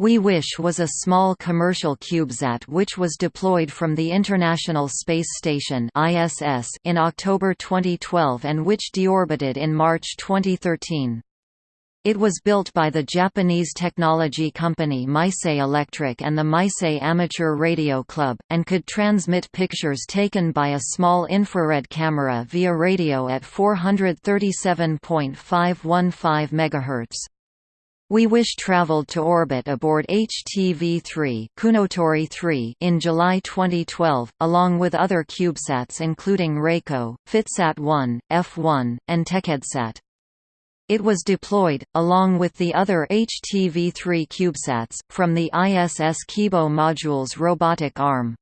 We Wish was a small commercial CubeSat which was deployed from the International Space Station (ISS) in October 2012 and which deorbited in March 2013. It was built by the Japanese technology company Meisei Electric and the Meisei Amateur Radio Club, and could transmit pictures taken by a small infrared camera via radio at 437.515 MHz. We Wish traveled to orbit aboard HTV-3 Kounotori 3 in July 2012, along with other CubeSats including Raiko, Fitsat-1, F1, and TechEdSat. It was deployed, along with the other HTV-3 CubeSats, from the ISS Kibo module's robotic arm.